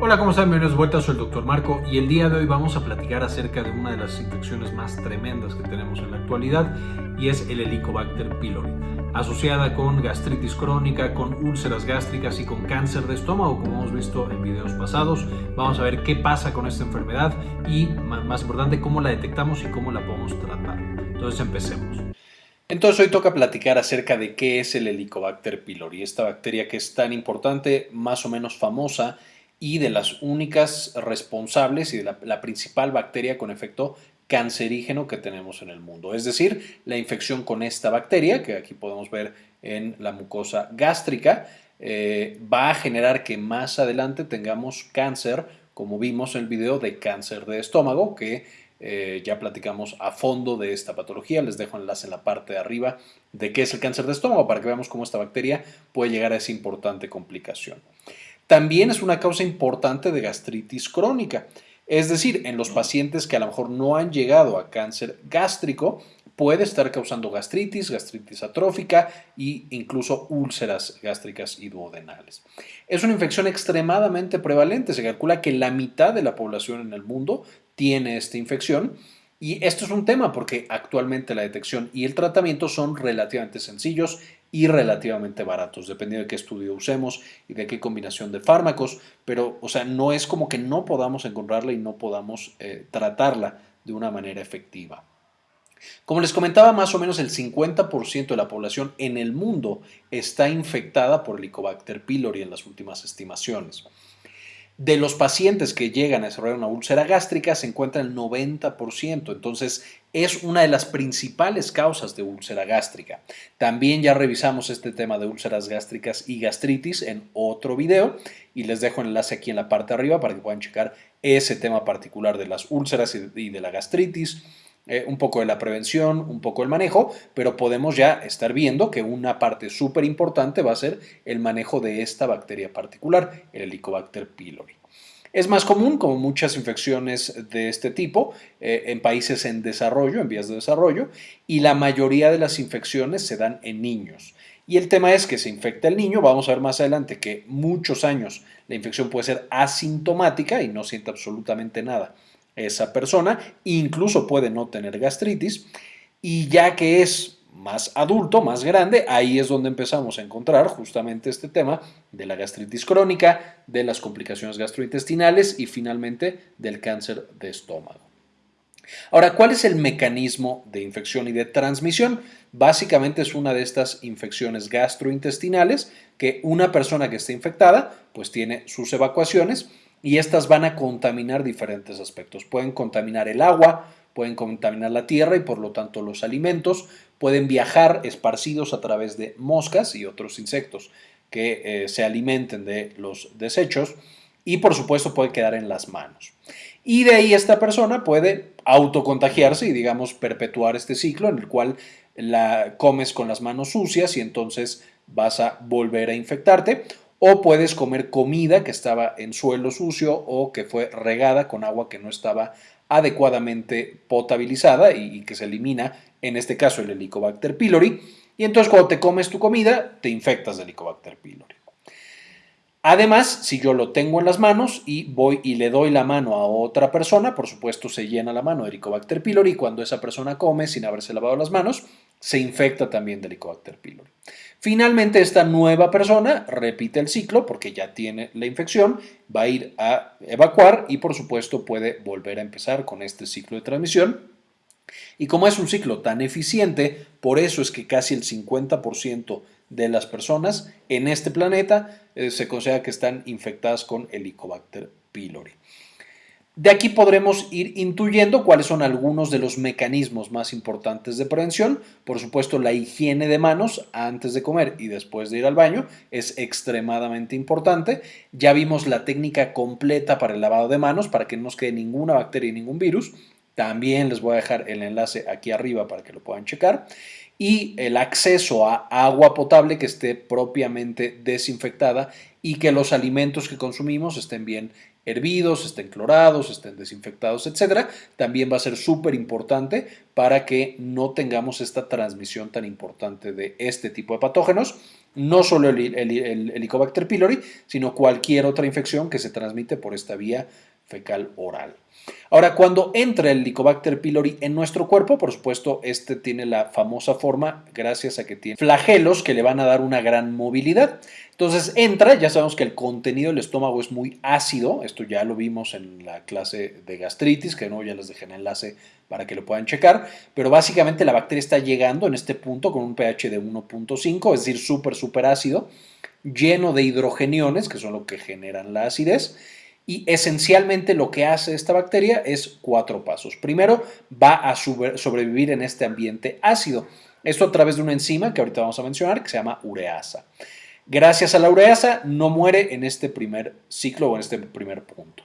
Hola, ¿cómo están? Bienvenidos de vuelta, soy el Dr. Marco y el día de hoy vamos a platicar acerca de una de las infecciones más tremendas que tenemos en la actualidad y es el Helicobacter pylori, asociada con gastritis crónica, con úlceras gástricas y con cáncer de estómago, como hemos visto en videos pasados. Vamos a ver qué pasa con esta enfermedad y, más importante, cómo la detectamos y cómo la podemos tratar. Entonces, empecemos. Entonces hoy toca platicar acerca de qué es el Helicobacter pylori, esta bacteria que es tan importante, más o menos famosa y de las únicas responsables y de la, principal bacteria con efecto cancerígeno que tenemos en el mundo. Es decir, la infección con esta bacteria, que aquí podemos ver en la mucosa gástrica, eh, va a generar que más adelante tengamos cáncer, como vimos en el video de cáncer de estómago, que eh, ya platicamos a fondo de esta patología. Les dejo enlace en la parte de arriba de qué es el cáncer de estómago para que veamos cómo esta bacteria puede llegar a esa importante complicación. También es una causa importante de gastritis crónica. Es decir, en los pacientes que a lo mejor no han llegado a cáncer gástrico, puede estar causando gastritis, gastritis atrófica e incluso úlceras gástricas y duodenales. Es una infección extremadamente prevalente. Se calcula que la mitad de la población en el mundo tiene esta infección y esto es un tema porque actualmente la detección y el tratamiento son relativamente sencillos y relativamente baratos, dependiendo de qué estudio usemos y de qué combinación de fármacos, pero o sea, no es como que no podamos encontrarla y no podamos eh, tratarla de una manera efectiva. Como les comentaba, más o menos el 50% de la población en el mundo está infectada por Helicobacter pylori en las últimas estimaciones. De los pacientes que llegan a desarrollar una úlcera gástrica se encuentra el 90%, entonces es una de las principales causas de úlcera gástrica. También ya revisamos este tema de úlceras gástricas y gastritis en otro video y les dejo el enlace aquí en la parte de arriba para que puedan checar ese tema particular de las úlceras y de la gastritis. Eh, un poco de la prevención, un poco el manejo, pero podemos ya estar viendo que una parte súper importante va a ser el manejo de esta bacteria particular, el Helicobacter pylori. Es más común, como muchas infecciones de este tipo, eh, en países en desarrollo, en vías de desarrollo, y la mayoría de las infecciones se dan en niños. Y el tema es que se infecta el niño, vamos a ver más adelante que muchos años la infección puede ser asintomática y no siente absolutamente nada esa persona, incluso puede no tener gastritis, y ya que es más adulto, más grande, ahí es donde empezamos a encontrar justamente este tema de la gastritis crónica, de las complicaciones gastrointestinales y finalmente del cáncer de estómago. Ahora, ¿cuál es el mecanismo de infección y de transmisión? Básicamente es una de estas infecciones gastrointestinales que una persona que está infectada pues tiene sus evacuaciones y estas van a contaminar diferentes aspectos. Pueden contaminar el agua, pueden contaminar la tierra y por lo tanto los alimentos, pueden viajar esparcidos a través de moscas y otros insectos que eh, se alimenten de los desechos y por supuesto puede quedar en las manos. Y de ahí esta persona puede autocontagiarse y digamos perpetuar este ciclo en el cual la comes con las manos sucias y entonces vas a volver a infectarte o puedes comer comida que estaba en suelo sucio o que fue regada con agua que no estaba adecuadamente potabilizada y, que se elimina, en este caso el Helicobacter pylori, y entonces cuando te comes tu comida te infectas de Helicobacter pylori. Además, si yo lo tengo en las manos y voy y le doy la mano a otra persona, por supuesto se llena la mano de Helicobacter pylori y cuando esa persona come sin haberse lavado las manos, se infecta también de Helicobacter pylori. Finalmente, esta nueva persona repite el ciclo porque ya tiene la infección, va a ir a evacuar y por supuesto puede volver a empezar con este ciclo de transmisión. Y como es un ciclo tan eficiente, por eso es que casi el 50% de las personas en este planeta eh, se considera que están infectadas con Helicobacter pylori. De aquí podremos ir intuyendo cuáles son algunos de los mecanismos más importantes de prevención. Por supuesto, la higiene de manos antes de comer y después de ir al baño es extremadamente importante. Ya vimos la técnica completa para el lavado de manos para que no nos quede ninguna bacteria y ningún virus. También les voy a dejar el enlace aquí arriba para que lo puedan checar. y el acceso a agua potable que esté propiamente desinfectada y que los alimentos que consumimos estén bien hervidos, estén clorados, estén desinfectados, etcétera, también va a ser súper importante para que no tengamos esta transmisión tan importante de este tipo de patógenos, no solo el, el Helicobacter pylori, sino cualquier otra infección que se transmite por esta vía fecal oral. Ahora, cuando entra el Helicobacter pylori en nuestro cuerpo, por supuesto, este tiene la famosa forma gracias a que tiene flagelos que le van a dar una gran movilidad. Entonces entra, ya sabemos que el contenido del estómago es muy ácido, esto ya lo vimos en la clase de gastritis, que no ya les dejé el enlace para que lo puedan checar, pero básicamente la bacteria está llegando en este punto con un pH de 1.5, es decir, súper, súper ácido, lleno de hidrogeniones, que son lo que generan la acidez, y esencialmente lo que hace esta bacteria es cuatro pasos. Primero, va a sobrevivir en este ambiente ácido. Esto a través de una enzima que ahorita vamos a mencionar que se llama ureasa. Gracias a la ureasa no muere en este primer ciclo o en este primer punto.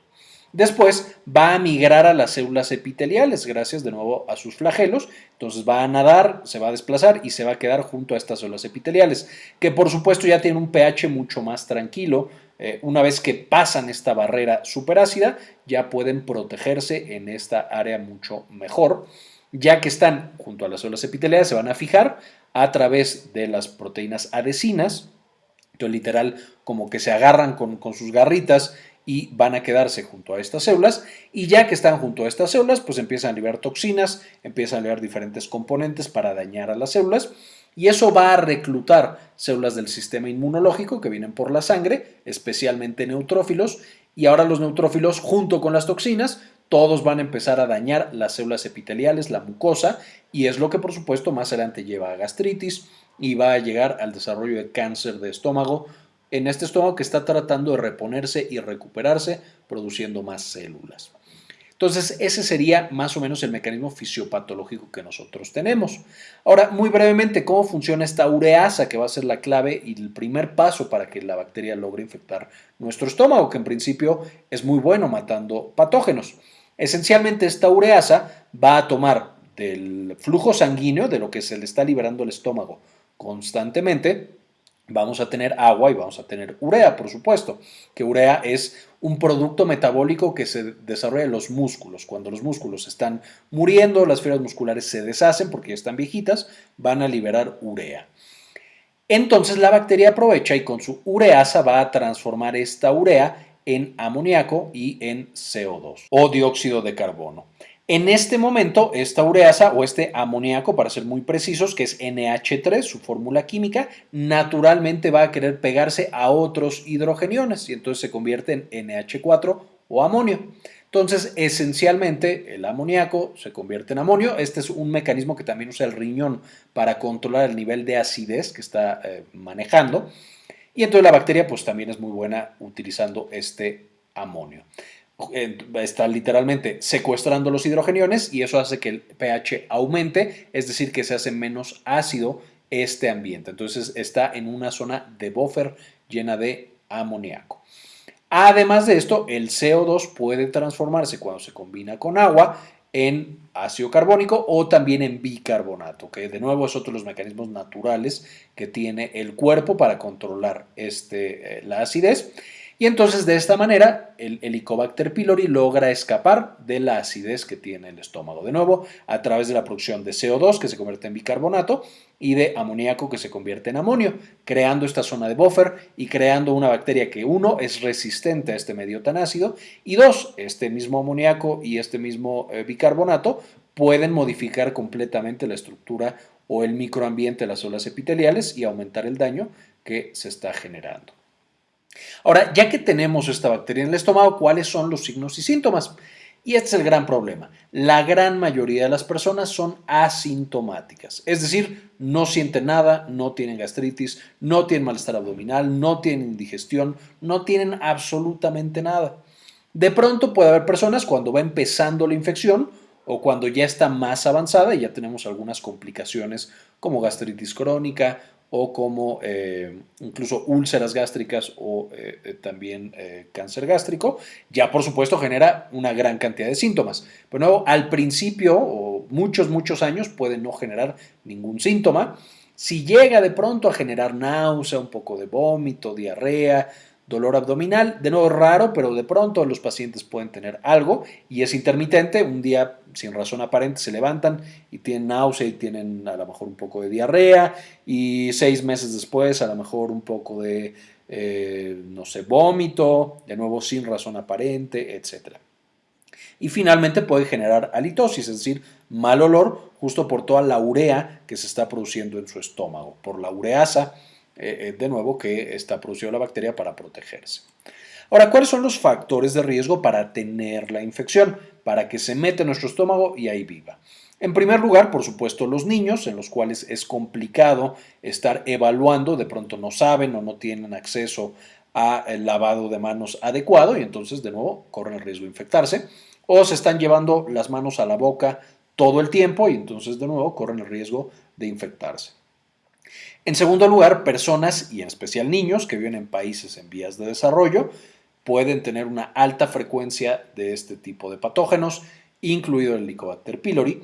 Después va a migrar a las células epiteliales gracias de nuevo a sus flagelos. Entonces va a nadar, se va a desplazar y se va a quedar junto a estas células epiteliales, que por supuesto ya tienen un pH mucho más tranquilo, eh, una vez que pasan esta barrera superácida, ya pueden protegerse en esta área mucho mejor, ya que están junto a las células epiteliales, se van a fijar a través de las proteínas adhesinas, entonces literal como que se agarran con, con sus garritas y van a quedarse junto a estas células y ya que están junto a estas células pues empiezan a liberar toxinas, empiezan a liberar diferentes componentes para dañar a las células y eso va a reclutar células del sistema inmunológico que vienen por la sangre, especialmente neutrófilos, y ahora los neutrófilos junto con las toxinas, todos van a empezar a dañar las células epiteliales, la mucosa, y es lo que por supuesto más adelante lleva a gastritis y va a llegar al desarrollo de cáncer de estómago en este estómago que está tratando de reponerse y recuperarse produciendo más células. Entonces, ese sería más o menos el mecanismo fisiopatológico que nosotros tenemos. Ahora, muy brevemente, ¿cómo funciona esta ureasa que va a ser la clave y el primer paso para que la bacteria logre infectar nuestro estómago, que en principio es muy bueno matando patógenos? Esencialmente, esta ureasa va a tomar del flujo sanguíneo, de lo que se le está liberando el estómago constantemente, vamos a tener agua y vamos a tener urea, por supuesto, que urea es un producto metabólico que se desarrolla en los músculos. Cuando los músculos están muriendo, las fibras musculares se deshacen porque ya están viejitas, van a liberar urea. Entonces la bacteria aprovecha y con su ureasa va a transformar esta urea en amoníaco y en CO2 o dióxido de carbono. En este momento, esta ureasa o este amoníaco, para ser muy precisos, que es NH3, su fórmula química, naturalmente va a querer pegarse a otros hidrogeniones y entonces se convierte en NH4 o amonio. Entonces, esencialmente, el amoníaco se convierte en amonio. Este es un mecanismo que también usa el riñón para controlar el nivel de acidez que está eh, manejando. Y entonces la bacteria pues también es muy buena utilizando este amonio está literalmente secuestrando los hidrogeniones y eso hace que el pH aumente, es decir, que se hace menos ácido este ambiente. Entonces está en una zona de buffer llena de amoníaco. Además de esto, el CO2 puede transformarse cuando se combina con agua en ácido carbónico o también en bicarbonato, que de nuevo es otro de los mecanismos naturales que tiene el cuerpo para controlar este, eh, la acidez. Y entonces de esta manera el Helicobacter pylori logra escapar de la acidez que tiene el estómago. De nuevo, a través de la producción de CO2 que se convierte en bicarbonato y de amoníaco que se convierte en amonio, creando esta zona de buffer y creando una bacteria que uno es resistente a este medio tan ácido y dos, este mismo amoníaco y este mismo eh, bicarbonato pueden modificar completamente la estructura o el microambiente de las células epiteliales y aumentar el daño que se está generando. Ahora, ya que tenemos esta bacteria en el estómago, ¿cuáles son los signos y síntomas? Y este es el gran problema. La gran mayoría de las personas son asintomáticas, es decir, no sienten nada, no tienen gastritis, no tienen malestar abdominal, no tienen indigestión, no tienen absolutamente nada. De pronto puede haber personas cuando va empezando la infección o cuando ya está más avanzada y ya tenemos algunas complicaciones como gastritis crónica o como eh, incluso úlceras gástricas o eh, también cáncer gástrico, ya por supuesto genera una gran cantidad de síntomas. Pero al principio o muchos, muchos años puede no generar ningún síntoma. Si llega de pronto a generar náusea, un poco de vómito, diarrea, dolor abdominal, de nuevo raro, pero de pronto los pacientes pueden tener algo y es intermitente, un día sin razón aparente se levantan y tienen náusea y tienen a lo mejor un poco de diarrea y seis meses después a lo mejor un poco de, eh, no sé, vómito, de nuevo sin razón aparente, etc. Y finalmente puede generar halitosis, es decir, mal olor justo por toda la urea que se está produciendo en su estómago, por la ureasa eh, eh, de nuevo, que está produciendo la bacteria para protegerse. Ahora, ¿cuáles son los factores de riesgo para tener la infección? Para que se mete en nuestro estómago y ahí viva. En primer lugar, por supuesto, los niños, en los cuales es complicado estar evaluando, de pronto no saben o no tienen acceso al lavado de manos adecuado y entonces, de nuevo, corren el riesgo de infectarse. O se están llevando las manos a la boca todo el tiempo y entonces, de nuevo, corren el riesgo de infectarse. En segundo lugar, personas, y en especial niños, que viven en países en vías de desarrollo, pueden tener una alta frecuencia de este tipo de patógenos, incluido el Helicobacter pylori.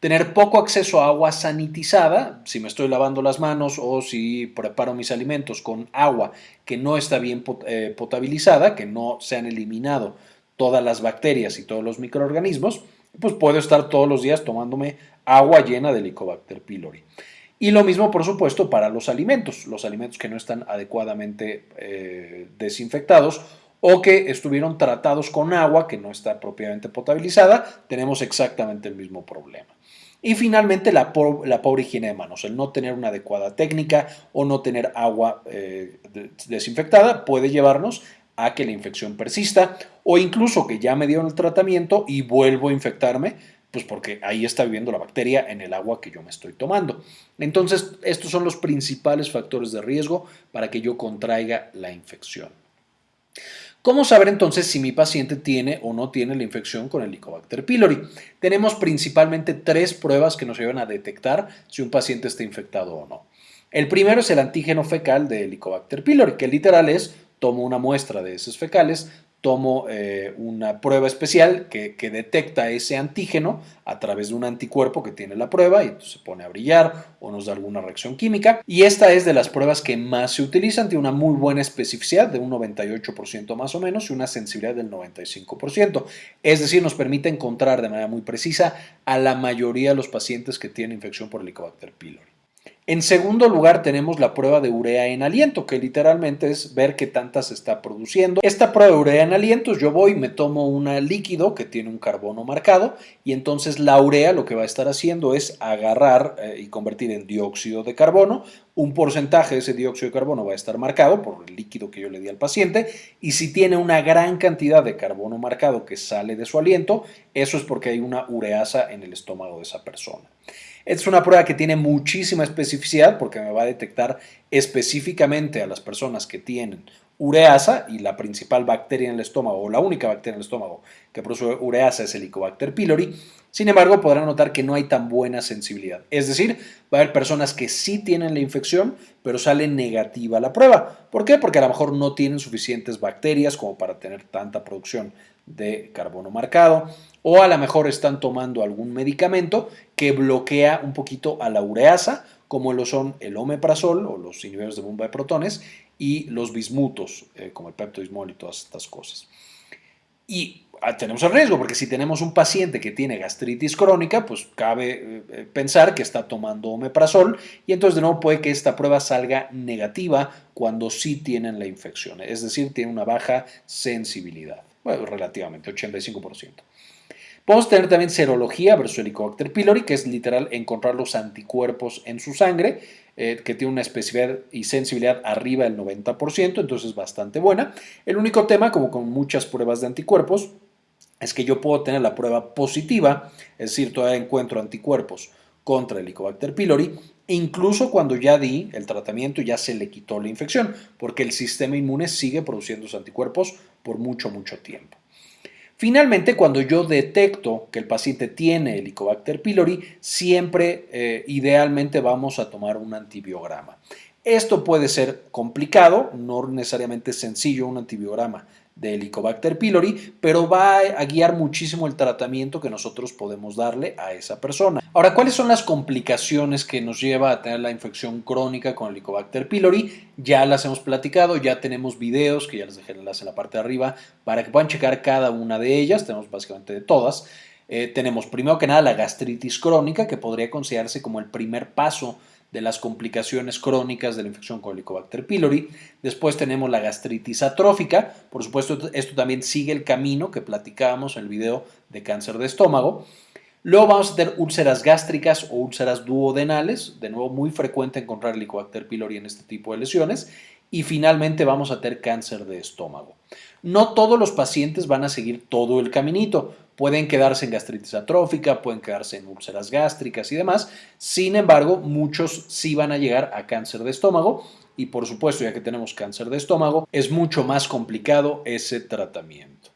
Tener poco acceso a agua sanitizada, si me estoy lavando las manos o si preparo mis alimentos con agua que no está bien eh, potabilizada, que no se han eliminado todas las bacterias y todos los microorganismos, pues puedo estar todos los días tomándome agua llena de Helicobacter pylori. Y lo mismo, por supuesto, para los alimentos, los alimentos que no están adecuadamente eh, desinfectados o que estuvieron tratados con agua que no está propiamente potabilizada, tenemos exactamente el mismo problema. Y finalmente la, pobre higiene de manos, el no tener una adecuada técnica o no tener agua eh, desinfectada puede llevarnos a que la infección persista o incluso que ya me dieron el tratamiento y vuelvo a infectarme pues porque ahí está viviendo la bacteria en el agua que yo me estoy tomando. Entonces, estos son los principales factores de riesgo para que yo contraiga la infección. ¿Cómo saber entonces si mi paciente tiene o no tiene la infección con el Helicobacter pylori? Tenemos principalmente tres pruebas que nos ayudan a detectar si un paciente está infectado o no. El primero es el antígeno fecal de Helicobacter pylori, que literal es tomo una muestra de esos fecales, tomo eh, una prueba especial que, detecta ese antígeno a través de un anticuerpo que tiene la prueba y se pone a brillar o nos da alguna reacción química. Y esta es de las pruebas que más se utilizan, tiene una muy buena especificidad de un 98% más o menos y una sensibilidad del 95%. Es decir, nos permite encontrar de manera muy precisa a la mayoría de los pacientes que tienen infección por Helicobacter pylori. En segundo lugar tenemos la prueba de urea en aliento, que literalmente es ver qué tanta se está produciendo. Esta prueba de urea en aliento, yo voy, me tomo un líquido que tiene un carbono marcado y entonces la urea lo que va a estar haciendo es agarrar eh, y convertir en dióxido de carbono. Un porcentaje de ese dióxido de carbono va a estar marcado por el líquido que yo le di al paciente y si tiene una gran cantidad de carbono marcado que sale de su aliento, eso es porque hay una ureasa en el estómago de esa persona. Es una prueba que tiene muchísima especificidad porque me va a detectar específicamente a las personas que tienen ureasa y la principal bacteria en el estómago o la única bacteria en el estómago que produce ureasa es el Helicobacter pylori. Sin embargo, podrán notar que no hay tan buena sensibilidad. Es decir, va a haber personas que sí tienen la infección, pero sale negativa la prueba. ¿Por qué? Porque a lo mejor no tienen suficientes bacterias como para tener tanta producción de carbono marcado o a lo mejor están tomando algún medicamento que bloquea un poquito a la ureasa, como lo son el omeprazol o los inhibidores de bomba de protones y los bismutos, eh, como el peptodismol y todas estas cosas. Y ah, tenemos el riesgo, porque si tenemos un paciente que tiene gastritis crónica, pues cabe eh, eh, pensar que está tomando omeprazol y entonces de nuevo puede que esta prueba salga negativa cuando sí tienen la infección, es decir, tiene una baja sensibilidad, relativamente, 85%. Podemos tener también serología versus Helicobacter pylori, que es literal encontrar los anticuerpos en su sangre, eh, que tiene una especificidad y sensibilidad arriba del 90%, entonces es bastante buena. El único tema, como con muchas pruebas de anticuerpos, es que yo puedo tener la prueba positiva, es decir, todavía encuentro anticuerpos contra el Helicobacter pylori, incluso cuando ya di el tratamiento y ya se le quitó la infección, porque el sistema inmune sigue produciendo esos anticuerpos por mucho, mucho tiempo. Finalmente, cuando yo detecto que el paciente tiene Helicobacter pylori, siempre eh, idealmente vamos a tomar un antibiograma. Esto puede ser complicado, no necesariamente sencillo un antibiograma de Helicobacter pylori, pero va a guiar muchísimo el tratamiento que nosotros podemos darle a esa persona. Ahora, ¿cuáles son las complicaciones que nos lleva a tener la infección crónica con Helicobacter pylori? Ya las hemos platicado, ya tenemos videos que ya les dejé en la parte de arriba para que puedan checar cada una de ellas, tenemos básicamente de todas. Eh, tenemos primero que nada la gastritis crónica, que podría considerarse como el primer paso de las complicaciones crónicas de la infección con Helicobacter pylori. Después tenemos la gastritis atrófica. Por supuesto, esto también sigue el camino que platicábamos en el video de cáncer de estómago. Luego vamos a tener úlceras gástricas o úlceras duodenales. De nuevo, muy frecuente encontrar Helicobacter pylori en este tipo de lesiones. Y finalmente vamos a tener cáncer de estómago. No todos los pacientes van a seguir todo el caminito. Pueden quedarse en gastritis atrófica, pueden quedarse en úlceras gástricas y demás. Sin embargo, muchos sí van a llegar a cáncer de estómago y por supuesto, ya que tenemos cáncer de estómago, es mucho más complicado ese tratamiento.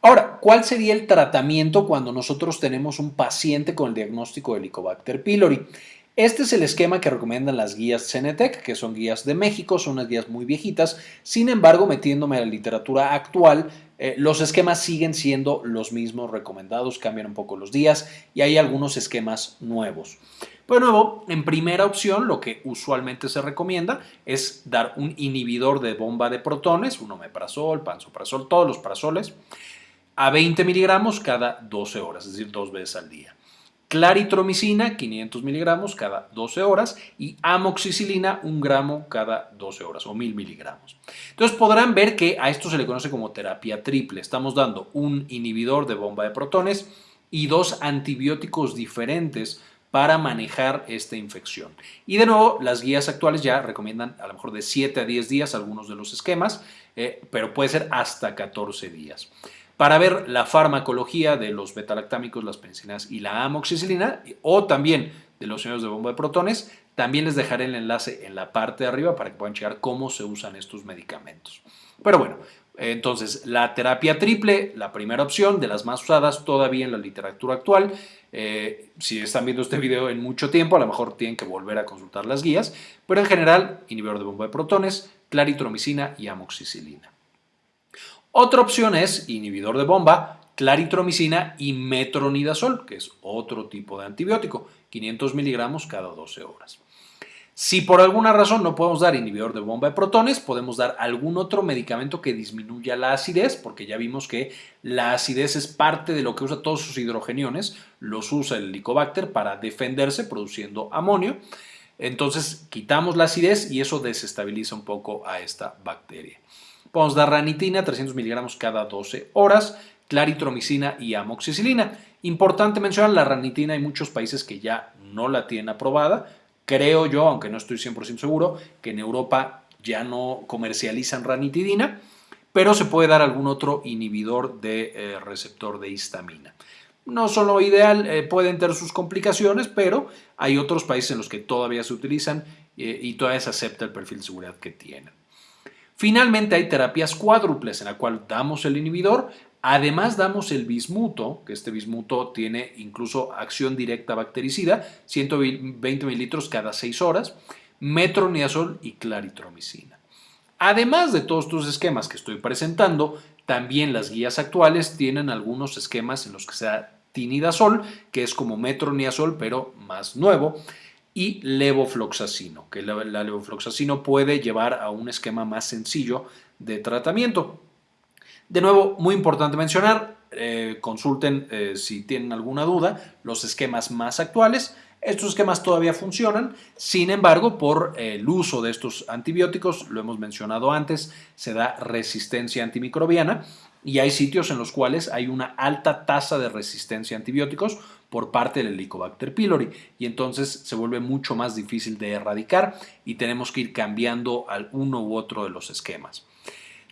Ahora, ¿cuál sería el tratamiento cuando nosotros tenemos un paciente con el diagnóstico de Helicobacter pylori? Este es el esquema que recomiendan las guías Cenetec, que son guías de México, son unas guías muy viejitas. Sin embargo, metiéndome a la literatura actual, eh, los esquemas siguen siendo los mismos recomendados, cambian un poco los días y hay algunos esquemas nuevos. De nuevo, en primera opción, lo que usualmente se recomienda es dar un inhibidor de bomba de protones, un omeprazol, pansoprazol, todos los parasoles, a 20 miligramos cada 12 horas, es decir, dos veces al día claritromicina 500 miligramos cada 12 horas y amoxicilina 1 gramo cada 12 horas o 1000 miligramos. Entonces podrán ver que a esto se le conoce como terapia triple. Estamos dando un inhibidor de bomba de protones y dos antibióticos diferentes para manejar esta infección. Y de nuevo, las guías actuales ya recomiendan a lo mejor de 7 a 10 días algunos de los esquemas, eh, pero puede ser hasta 14 días para ver la farmacología de los betalactámicos, las penicilinas y la amoxicilina, o también de los iones de bomba de protones. También les dejaré el enlace en la parte de arriba para que puedan checar cómo se usan estos medicamentos. Pero bueno, entonces la terapia triple, la primera opción de las más usadas todavía en la literatura actual. Eh, si están viendo este video en mucho tiempo, a lo mejor tienen que volver a consultar las guías, pero en general, inhibidor de bomba de protones, claritromicina y amoxicilina. Otra opción es inhibidor de bomba, claritromicina y metronidazol, que es otro tipo de antibiótico, 500 miligramos cada 12 horas. Si por alguna razón no podemos dar inhibidor de bomba de protones, podemos dar algún otro medicamento que disminuya la acidez, porque ya vimos que la acidez es parte de lo que usa todos sus hidrogeniones, los usa el Helicobacter para defenderse produciendo amonio. Entonces quitamos la acidez y eso desestabiliza un poco a esta bacteria. Podemos dar ranitina, 300 miligramos cada 12 horas, claritromicina y amoxicilina. Importante mencionar, la ranitina hay muchos países que ya no la tienen aprobada. Creo yo, aunque no estoy 100% seguro, que en Europa ya no comercializan ranitidina, pero se puede dar algún otro inhibidor de eh, receptor de histamina. No son lo ideal, eh, pueden tener sus complicaciones, pero hay otros países en los que todavía se utilizan eh, y todavía se acepta el perfil de seguridad que tienen. Finalmente hay terapias cuádruples en la cual damos el inhibidor, además damos el bismuto, que este bismuto tiene incluso acción directa bactericida, 120 mililitros cada 6 horas, metronidazol y claritromicina. Además de todos estos esquemas que estoy presentando, también las guías actuales tienen algunos esquemas en los que se da tinidazol, que es como metronidazol pero más nuevo, y levofloxacino, que la, levofloxacino puede llevar a un esquema más sencillo de tratamiento. De nuevo, muy importante mencionar, eh, consulten eh, si tienen alguna duda, los esquemas más actuales. Estos esquemas todavía funcionan, sin embargo, por el uso de estos antibióticos, lo hemos mencionado antes, se da resistencia antimicrobiana y hay sitios en los cuales hay una alta tasa de resistencia a antibióticos por parte del Helicobacter pylori y entonces se vuelve mucho más difícil de erradicar y tenemos que ir cambiando al uno u otro de los esquemas.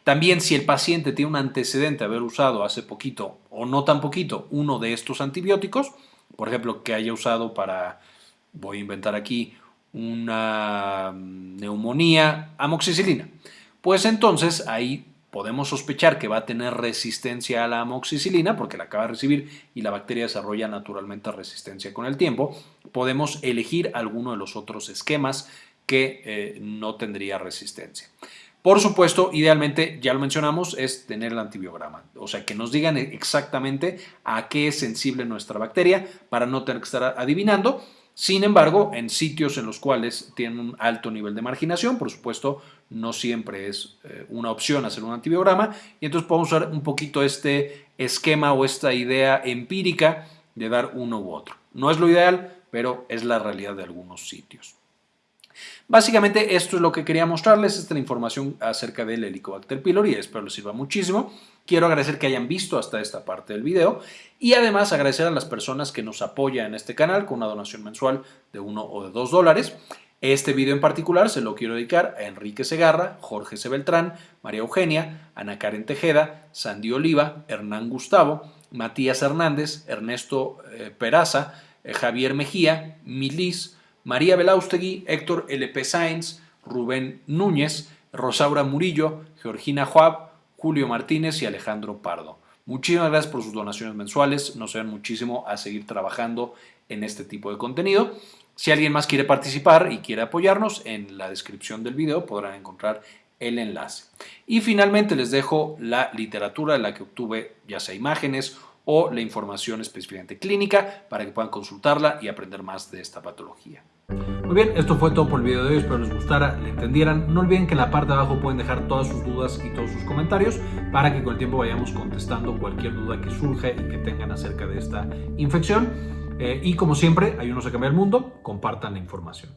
También si el paciente tiene un antecedente de haber usado hace poquito o no tan poquito uno de estos antibióticos, por ejemplo que haya usado para, voy a inventar aquí, una neumonía, amoxicilina, pues entonces ahí podemos sospechar que va a tener resistencia a la amoxicilina porque la acaba de recibir y la bacteria desarrolla naturalmente resistencia con el tiempo, podemos elegir alguno de los otros esquemas que eh, no tendría resistencia. Por supuesto, idealmente, ya lo mencionamos, es tener el antibiograma, o sea, que nos digan exactamente a qué es sensible nuestra bacteria para no tener que estar adivinando. Sin embargo, en sitios en los cuales tienen un alto nivel de marginación, por supuesto, no siempre es eh, una opción hacer un antibiograma y entonces podemos usar un poquito este esquema o esta idea empírica de dar uno u otro. No es lo ideal, pero es la realidad de algunos sitios. Básicamente esto es lo que quería mostrarles, esta es la información acerca del Helicobacter pylori, espero les sirva muchísimo. Quiero agradecer que hayan visto hasta esta parte del video y además agradecer a las personas que nos apoyan en este canal con una donación mensual de 1 o de 2 dólares. Este video en particular se lo quiero dedicar a Enrique Segarra, Jorge C. Beltrán, María Eugenia, Ana Karen Tejeda, Sandy Oliva, Hernán Gustavo, Matías Hernández, Ernesto eh, Peraza, eh, Javier Mejía, Milis, María Belaustegui, Héctor L.P. Sainz, Rubén Núñez, Rosaura Murillo, Georgina Juab, Julio Martínez y Alejandro Pardo. Muchísimas gracias por sus donaciones mensuales, nos ayudan muchísimo a seguir trabajando en este tipo de contenido. Si alguien más quiere participar y quiere apoyarnos, en la descripción del video podrán encontrar el enlace. Y finalmente les dejo la literatura de la que obtuve ya sea imágenes o la información específicamente clínica para que puedan consultarla y aprender más de esta patología. Muy bien, esto fue todo por el video de hoy, espero les gustara, le entendieran. No olviden que en la parte de abajo pueden dejar todas sus dudas y todos sus comentarios para que con el tiempo vayamos contestando cualquier duda que surja y que tengan acerca de esta infección. Eh, y como siempre, ayúdenos a cambiar el mundo, compartan la información.